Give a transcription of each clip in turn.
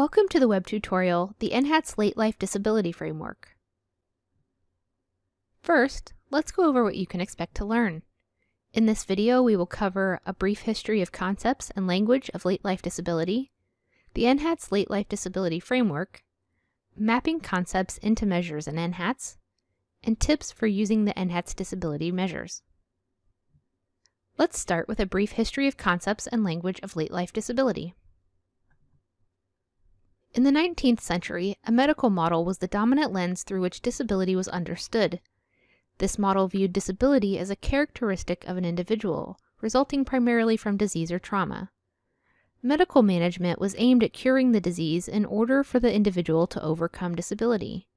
Welcome to the web tutorial, the NHATS Late Life Disability Framework. First, let's go over what you can expect to learn. In this video, we will cover a brief history of concepts and language of late life disability, the NHATS Late Life Disability Framework, mapping concepts into measures in NHATS, and tips for using the NHATS disability measures. Let's start with a brief history of concepts and language of late life disability. In the 19th century, a medical model was the dominant lens through which disability was understood. This model viewed disability as a characteristic of an individual, resulting primarily from disease or trauma. Medical management was aimed at curing the disease in order for the individual to overcome disability.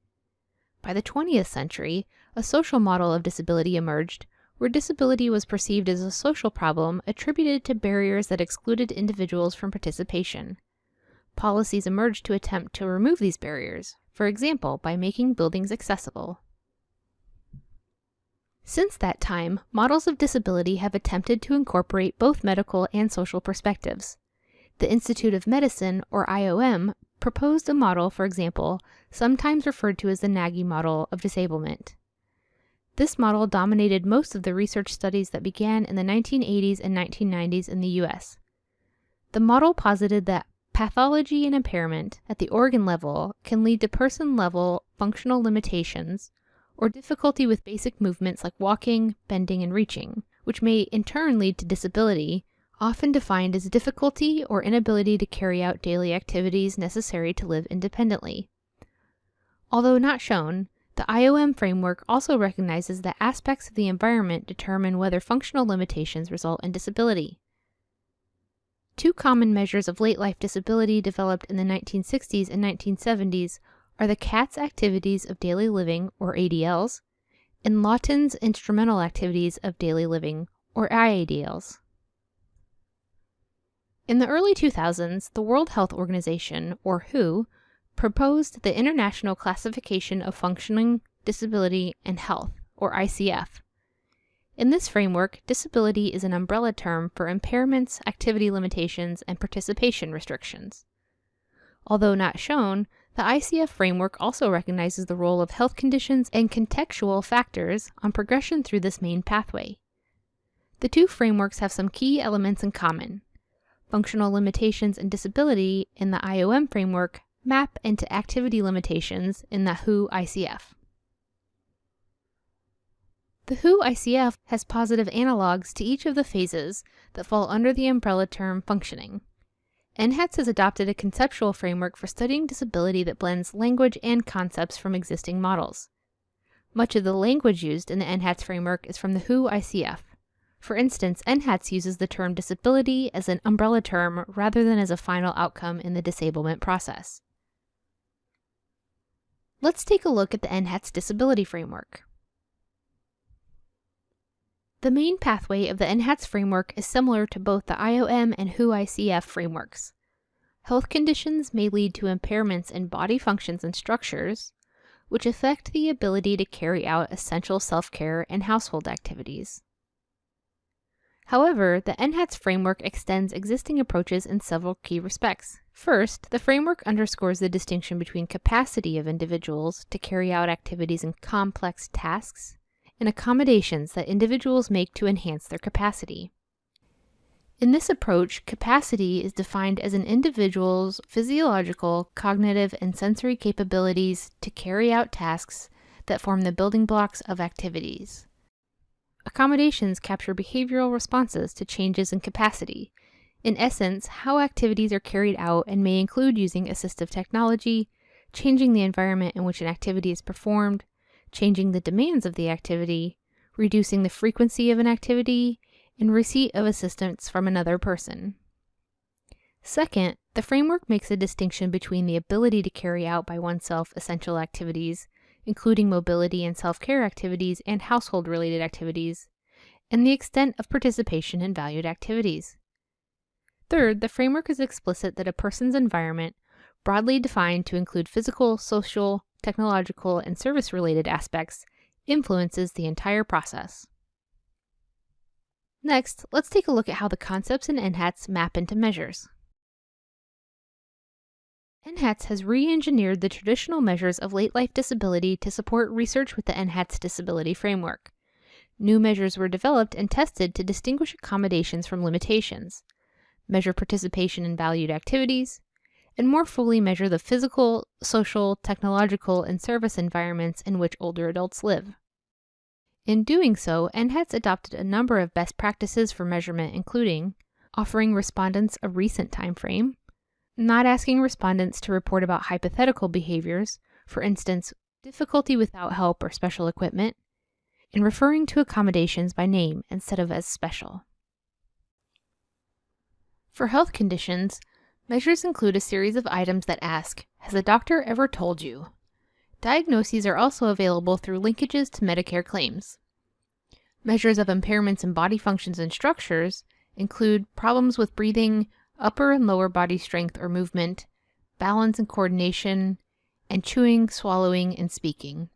By the 20th century, a social model of disability emerged, where disability was perceived as a social problem attributed to barriers that excluded individuals from participation policies emerged to attempt to remove these barriers, for example, by making buildings accessible. Since that time, models of disability have attempted to incorporate both medical and social perspectives. The Institute of Medicine, or IOM, proposed a model, for example, sometimes referred to as the Nagi model of disablement. This model dominated most of the research studies that began in the 1980s and 1990s in the US. The model posited that Pathology and impairment at the organ level can lead to person-level functional limitations or difficulty with basic movements like walking, bending, and reaching, which may in turn lead to disability, often defined as difficulty or inability to carry out daily activities necessary to live independently. Although not shown, the IOM framework also recognizes that aspects of the environment determine whether functional limitations result in disability. Two common measures of late life disability developed in the 1960s and 1970s are the Katz activities of daily living, or ADLs, and Lawton's instrumental activities of daily living, or IADLs. In the early 2000s, the World Health Organization, or WHO, proposed the International Classification of Functioning, Disability, and Health, or ICF, in this framework, disability is an umbrella term for impairments, activity limitations, and participation restrictions. Although not shown, the ICF framework also recognizes the role of health conditions and contextual factors on progression through this main pathway. The two frameworks have some key elements in common. Functional limitations and disability in the IOM framework map into activity limitations in the WHO ICF. The WHO ICF has positive analogs to each of the phases that fall under the umbrella term functioning. NHATS has adopted a conceptual framework for studying disability that blends language and concepts from existing models. Much of the language used in the NHATS framework is from the WHO ICF. For instance, NHATS uses the term disability as an umbrella term rather than as a final outcome in the disablement process. Let's take a look at the NHATS disability framework. The main pathway of the NHATS framework is similar to both the IOM and WHO ICF frameworks. Health conditions may lead to impairments in body functions and structures, which affect the ability to carry out essential self-care and household activities. However, the NHATS framework extends existing approaches in several key respects. First, the framework underscores the distinction between capacity of individuals to carry out activities and complex tasks and accommodations that individuals make to enhance their capacity. In this approach, capacity is defined as an individual's physiological, cognitive, and sensory capabilities to carry out tasks that form the building blocks of activities. Accommodations capture behavioral responses to changes in capacity. In essence, how activities are carried out and may include using assistive technology, changing the environment in which an activity is performed, changing the demands of the activity, reducing the frequency of an activity, and receipt of assistance from another person. Second, the framework makes a distinction between the ability to carry out by oneself essential activities, including mobility and self-care activities and household-related activities, and the extent of participation in valued activities. Third, the framework is explicit that a person's environment, broadly defined to include physical, social, technological, and service-related aspects influences the entire process. Next, let's take a look at how the concepts in NHATS map into measures. NHATS has re-engineered the traditional measures of late life disability to support research with the NHATS disability framework. New measures were developed and tested to distinguish accommodations from limitations, measure participation in valued activities, and more fully measure the physical, social, technological, and service environments in which older adults live. In doing so, NHATS adopted a number of best practices for measurement, including offering respondents a recent time frame, not asking respondents to report about hypothetical behaviors, for instance, difficulty without help or special equipment, and referring to accommodations by name instead of as special. For health conditions, measures include a series of items that ask, Has a doctor ever told you? Diagnoses are also available through linkages to Medicare claims. Measures of impairments in body functions and structures include problems with breathing, upper and lower body strength or movement, balance and coordination, and chewing, swallowing, and speaking.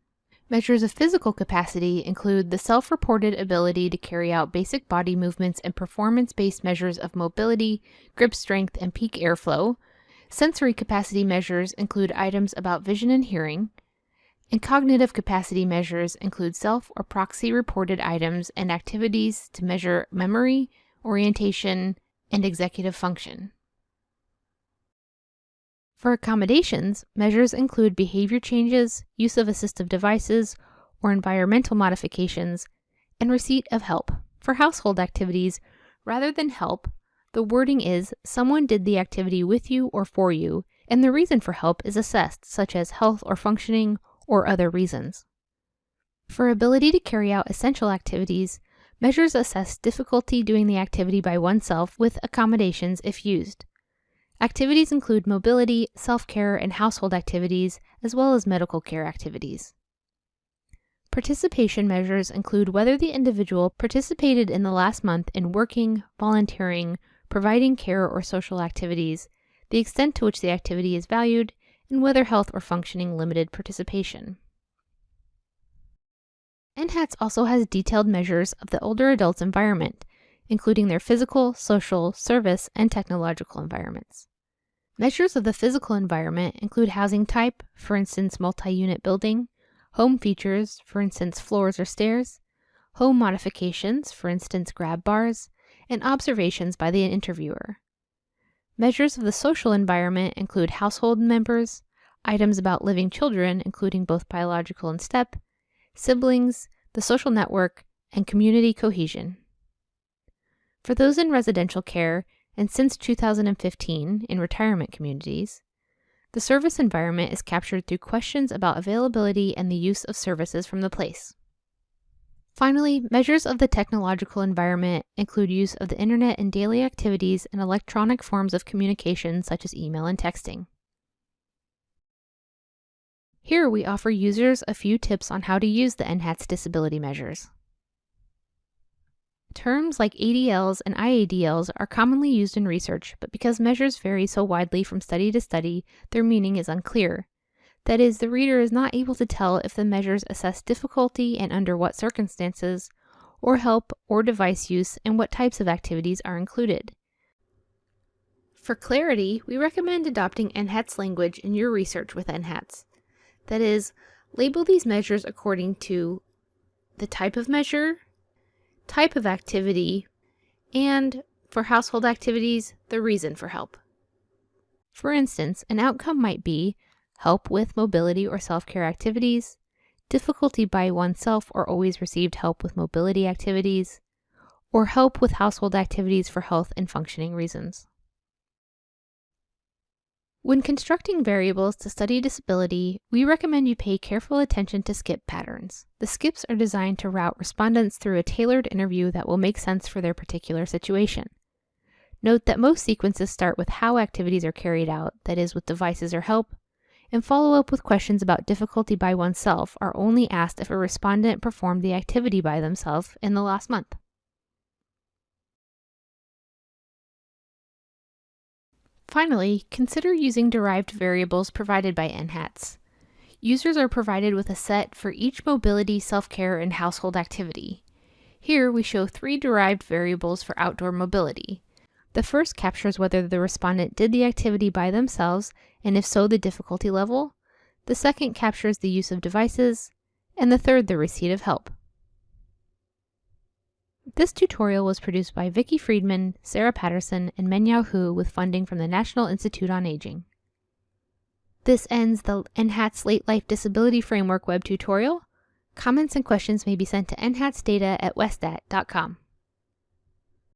Measures of physical capacity include the self-reported ability to carry out basic body movements and performance-based measures of mobility, grip strength, and peak airflow. Sensory capacity measures include items about vision and hearing. And cognitive capacity measures include self or proxy reported items and activities to measure memory, orientation, and executive function. For accommodations, measures include behavior changes, use of assistive devices, or environmental modifications, and receipt of help. For household activities, rather than help, the wording is someone did the activity with you or for you, and the reason for help is assessed, such as health or functioning or other reasons. For ability to carry out essential activities, Measures assess difficulty doing the activity by oneself with accommodations if used. Activities include mobility, self-care, and household activities, as well as medical care activities. Participation measures include whether the individual participated in the last month in working, volunteering, providing care or social activities, the extent to which the activity is valued, and whether health or functioning limited participation. NHATS also has detailed measures of the older adult's environment, including their physical, social, service, and technological environments. Measures of the physical environment include housing type, for instance multi-unit building, home features, for instance floors or stairs, home modifications, for instance grab bars, and observations by the interviewer. Measures of the social environment include household members, items about living children, including both biological and step, siblings, the social network, and community cohesion. For those in residential care, and since 2015 in retirement communities, the service environment is captured through questions about availability and the use of services from the place. Finally, measures of the technological environment include use of the internet in daily activities and electronic forms of communication such as email and texting. Here we offer users a few tips on how to use the NHATS disability measures. Terms like ADLs and IADLs are commonly used in research, but because measures vary so widely from study to study, their meaning is unclear. That is, the reader is not able to tell if the measures assess difficulty and under what circumstances, or help or device use and what types of activities are included. For clarity, we recommend adopting NHATS language in your research with NHATS. That is, label these measures according to the type of measure, type of activity, and, for household activities, the reason for help. For instance, an outcome might be help with mobility or self-care activities, difficulty by oneself or always received help with mobility activities, or help with household activities for health and functioning reasons. When constructing variables to study disability, we recommend you pay careful attention to skip patterns. The skips are designed to route respondents through a tailored interview that will make sense for their particular situation. Note that most sequences start with how activities are carried out, that is, with devices or help, and follow up with questions about difficulty by oneself are only asked if a respondent performed the activity by themselves in the last month. Finally, consider using derived variables provided by NHATS. Users are provided with a set for each mobility, self-care, and household activity. Here we show three derived variables for outdoor mobility. The first captures whether the respondent did the activity by themselves, and if so, the difficulty level. The second captures the use of devices, and the third the receipt of help. This tutorial was produced by Vicki Freedman, Sarah Patterson, and Mengyao Hu with funding from the National Institute on Aging. This ends the NHATS Late Life Disability Framework web tutorial. Comments and questions may be sent to nhatsdata at westat.com.